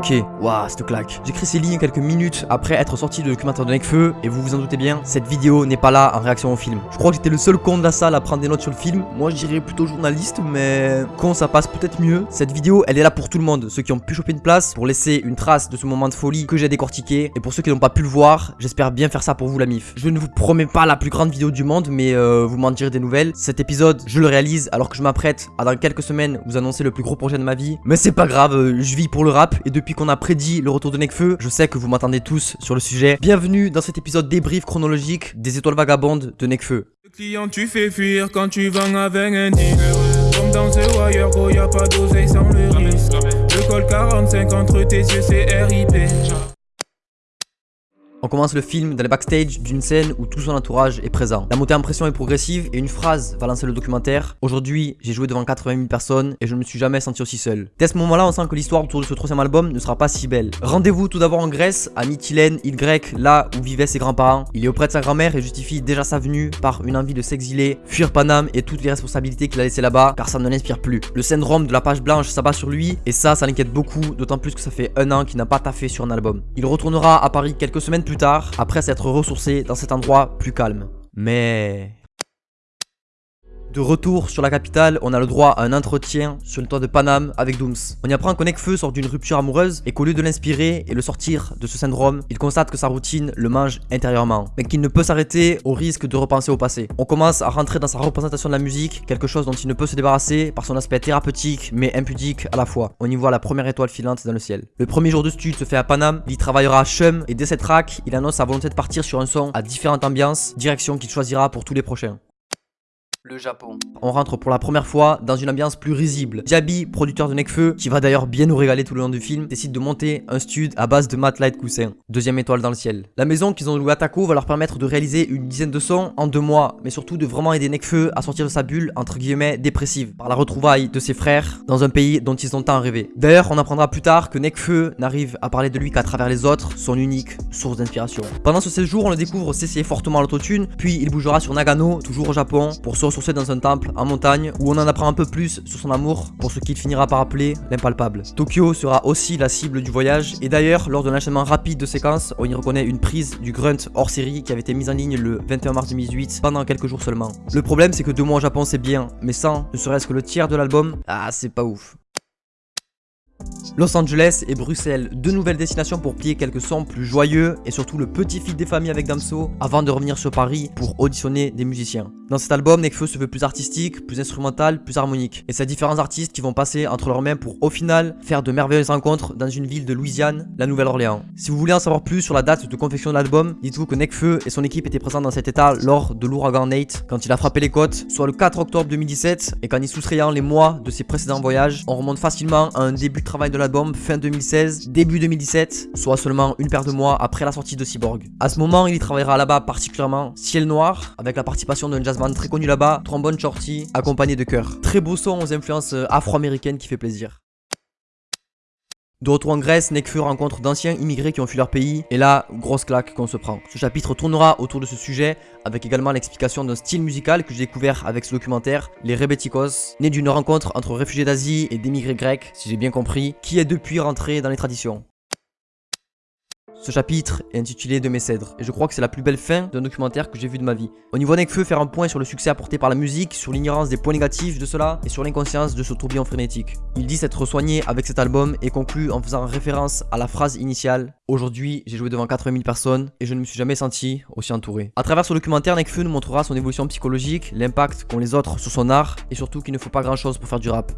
Ok, waouh, cette claque. J'écris ces lignes quelques minutes après être sorti de documentaire de Nekfeu, et vous vous en doutez bien, cette vidéo n'est pas là en réaction au film. Je crois que j'étais le seul con de la salle à prendre des notes sur le film. Moi, je dirais plutôt journaliste, mais con, ça passe peut-être mieux. Cette vidéo, elle est là pour tout le monde. Ceux qui ont pu choper une place, pour laisser une trace de ce moment de folie que j'ai décortiqué. Et pour ceux qui n'ont pas pu le voir, j'espère bien faire ça pour vous, la MIF. Je ne vous promets pas la plus grande vidéo du monde, mais euh, vous m'en direz des nouvelles. Cet épisode, je le réalise alors que je m'apprête à dans quelques semaines vous annoncer le plus gros projet de ma vie. Mais c'est pas grave, euh, je vis pour le rap, et depuis qu'on a prédit le retour de Nekfeu, je sais que vous m'attendez tous sur le sujet. Bienvenue dans cet épisode débrief chronologique des étoiles vagabondes de Nekfeu. Le client tu fais fuir quand tu vends avec un Comme dans ce wire gros y'a pas d'oseille sans le risque Le col 45 entre tes yeux c'est RIP On commence le film dans le backstage d'une scène où tout son entourage est présent. La montée en pression est progressive et une phrase va lancer le documentaire. Aujourd'hui, j'ai joué devant 80 000 personnes et je ne me suis jamais senti aussi seul. Dès ce moment-là, on sent que l'histoire autour de ce troisième album ne sera pas si belle. Rendez-vous tout d'abord en Grèce, à Mytilène, île grecque, là où vivaient ses grands-parents. Il est auprès de sa grand-mère et justifie déjà sa venue par une envie de s'exiler, fuir Paname et toutes les responsabilités qu'il a laissées là-bas car ça ne l'inspire plus. Le syndrome de la page blanche s'abat sur lui et ça, ça l'inquiète beaucoup, d'autant plus que ça fait un an qu'il n'a pas taffé sur un album. Il retournera à Paris quelques semaines plus tard, après s'être ressourcé dans cet endroit plus calme. Mais... De retour sur la capitale, on a le droit à un entretien sur le toit de Paname avec Dooms. On y apprend que Nekfeu sort d'une rupture amoureuse et qu'au lieu de l'inspirer et le sortir de ce syndrome, il constate que sa routine le mange intérieurement, mais qu'il ne peut s'arrêter au risque de repenser au passé. On commence à rentrer dans sa représentation de la musique, quelque chose dont il ne peut se débarrasser par son aspect thérapeutique mais impudique à la fois. On y voit la première étoile filante dans le ciel. Le premier jour de stud se fait à Paname, il y travaillera à Chum et dès cette track, il annonce sa volonté de partir sur un son à différentes ambiances, direction qu'il choisira pour tous les prochains le Japon. On rentre pour la première fois dans une ambiance plus risible. Diaby, producteur de Nekfeu, qui va d'ailleurs bien nous régaler tout le long du film, décide de monter un stud à base de light coussin. Deuxième étoile dans le ciel. La maison qu'ils ont louée à Taco va leur permettre de réaliser une dizaine de sons en deux mois, mais surtout de vraiment aider Nekfeu à sortir de sa bulle, entre guillemets, dépressive, par la retrouvaille de ses frères dans un pays dont ils ont tant rêvé. D'ailleurs, on apprendra plus tard que Nekfeu n'arrive à parler de lui qu'à travers les autres, son unique source d'inspiration. Pendant ce séjour, on le découvre s'essayer fortement à l'autotune, puis il bougera sur Nagano, toujours au Japon, pour se dans un temple en montagne où on en apprend un peu plus sur son amour pour ce qu'il finira par appeler l'impalpable. Tokyo sera aussi la cible du voyage et d'ailleurs lors d'un enchaînement rapide de séquences, on y reconnaît une prise du grunt hors série qui avait été mise en ligne le 21 mars 2018 pendant quelques jours seulement. Le problème c'est que deux mois au Japon c'est bien, mais sans ne serait-ce que le tiers de l'album, ah c'est pas ouf. Los Angeles et Bruxelles, deux nouvelles destinations pour plier quelques sons plus joyeux et surtout le petit fil des familles avec Damso avant de revenir sur Paris pour auditionner des musiciens. Dans cet album, Nekfeu se veut plus artistique, plus instrumental, plus harmonique. Et c'est différents artistes qui vont passer entre leurs mains pour au final faire de merveilleuses rencontres dans une ville de Louisiane, la Nouvelle-Orléans. Si vous voulez en savoir plus sur la date de confection de l'album, dites-vous que Nekfeu et son équipe étaient présents dans cet état lors de l'ouragan Nate quand il a frappé les côtes, soit le 4 octobre 2017 et qu'en y soustrayant les mois de ses précédents voyages, on remonte facilement à un début de travail de fin 2016, début 2017, soit seulement une paire de mois après la sortie de Cyborg. À ce moment, il y travaillera là-bas particulièrement Ciel Noir, avec la participation d'un jazzman très connu là-bas, Trombone Shorty, accompagné de chœur. Très beau son aux influences afro-américaines qui fait plaisir. De retour en Grèce, Nekfeu rencontre d'anciens immigrés qui ont fui leur pays, et là, grosse claque qu'on se prend. Ce chapitre tournera autour de ce sujet, avec également l'explication d'un style musical que j'ai découvert avec ce documentaire, les Rebetikos, né d'une rencontre entre réfugiés d'Asie et d'émigrés grecs, si j'ai bien compris, qui est depuis rentré dans les traditions. Ce chapitre est intitulé De mes cèdres, et je crois que c'est la plus belle fin d'un documentaire que j'ai vu de ma vie. On y voit Nekfeu faire un point sur le succès apporté par la musique, sur l'ignorance des points négatifs de cela, et sur l'inconscience de ce tourbillon frénétique. Il dit s'être soigné avec cet album et conclut en faisant référence à la phrase initiale « Aujourd'hui, j'ai joué devant 80 000 personnes et je ne me suis jamais senti aussi entouré ». À travers ce documentaire, Nekfeu nous montrera son évolution psychologique, l'impact qu'ont les autres sur son art, et surtout qu'il ne faut pas grand chose pour faire du rap.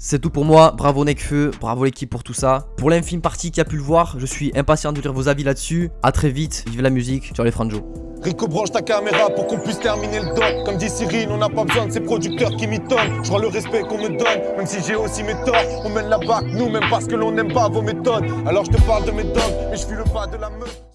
C'est tout pour moi, bravo Nekfeu, bravo l'équipe pour tout ça. Pour l'infime partie qui a pu le voir, je suis impatient de lire vos avis là-dessus. A très vite, vive la musique, sur les franjo. Rico branche ta caméra pour qu'on puisse terminer le doc Comme dit Cyril, on n'a pas besoin de ces producteurs qui m'étonnent Je vois le respect qu'on me donne, même si j'ai aussi mes torts On mène la barque, nous, même parce que l'on n'aime pas vos méthodes Alors je te parle de mes dogs, mais je suis le pas de la meute